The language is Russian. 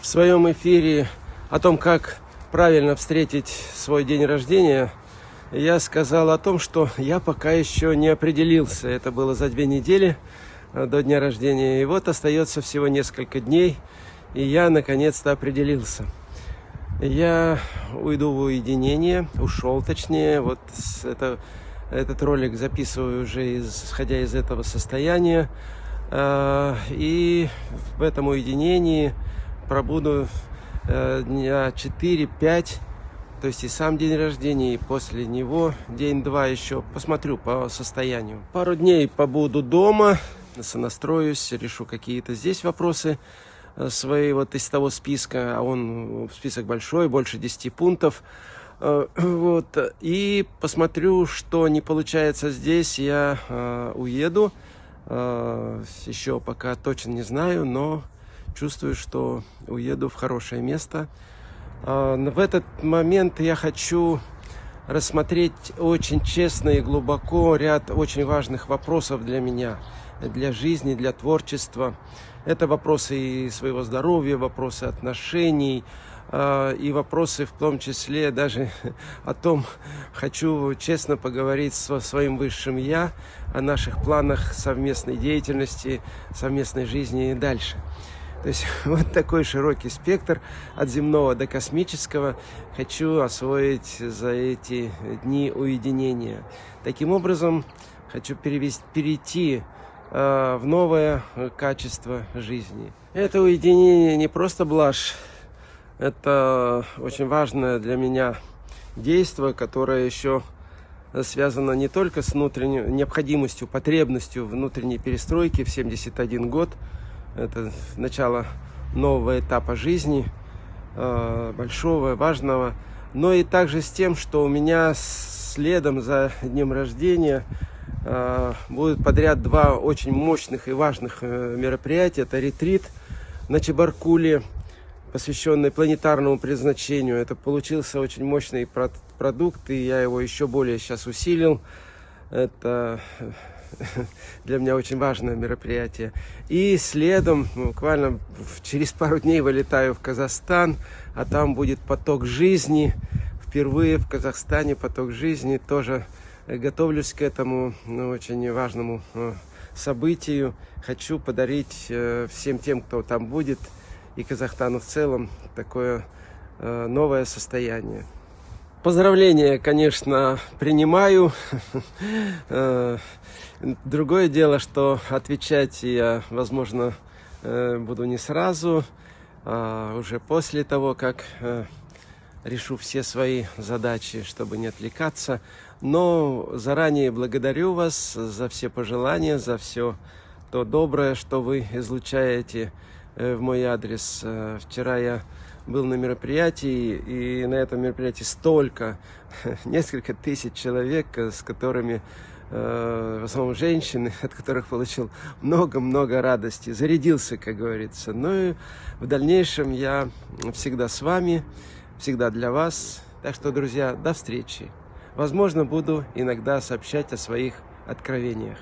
В своем эфире о том, как правильно встретить свой день рождения, я сказал о том, что я пока еще не определился. Это было за две недели э, до дня рождения. И вот остается всего несколько дней, и я наконец-то определился. Я уйду в уединение, ушел точнее. Вот это, этот ролик записываю уже исходя из этого состояния. Э, и в этом уединении пробуду э, дня 4-5 то есть и сам день рождения, и после него день-два еще. Посмотрю по состоянию. Пару дней побуду дома, сонастроюсь, решу какие-то здесь вопросы э, свои вот из того списка. А он список большой, больше 10 пунктов. Э, вот. И посмотрю, что не получается здесь, я э, уеду. Э, еще пока точно не знаю, но чувствую, что уеду в хорошее место. А, в этот момент я хочу рассмотреть очень честно и глубоко ряд очень важных вопросов для меня, для жизни, для творчества. Это вопросы и своего здоровья, вопросы отношений, а, и вопросы в том числе даже о том, хочу честно поговорить со своим высшим Я, о наших планах совместной деятельности, совместной жизни и дальше. То есть вот такой широкий спектр от земного до космического хочу освоить за эти дни уединения. Таким образом, хочу перевести, перейти э, в новое качество жизни. Это уединение не просто блажь, это очень важное для меня действие, которое еще связано не только с внутренней необходимостью, потребностью внутренней перестройки в 71 год, это начало нового этапа жизни, э, большого, важного. Но и также с тем, что у меня следом за днем рождения э, будут подряд два очень мощных и важных э, мероприятия. Это ретрит на Чебаркуле, посвященный планетарному предназначению. Это получился очень мощный продукт, и я его еще более сейчас усилил. Это для меня очень важное мероприятие. И следом, буквально через пару дней вылетаю в Казахстан, а там будет поток жизни. Впервые в Казахстане поток жизни. Тоже готовлюсь к этому ну, очень важному э, событию. Хочу подарить э, всем тем, кто там будет, и Казахстану в целом, такое э, новое состояние. Поздравления, конечно, принимаю. Э, другое дело, что отвечать я, возможно, э, буду не сразу, а уже после того, как э, решу все свои задачи, чтобы не отвлекаться. Но заранее благодарю вас за все пожелания, за все то доброе, что вы излучаете в мой адрес. Вчера я был на мероприятии, и на этом мероприятии столько, несколько тысяч человек, с которыми, э, в основном женщины, от которых получил много-много радости, зарядился, как говорится. Ну и в дальнейшем я всегда с вами, всегда для вас. Так что, друзья, до встречи. Возможно, буду иногда сообщать о своих откровениях.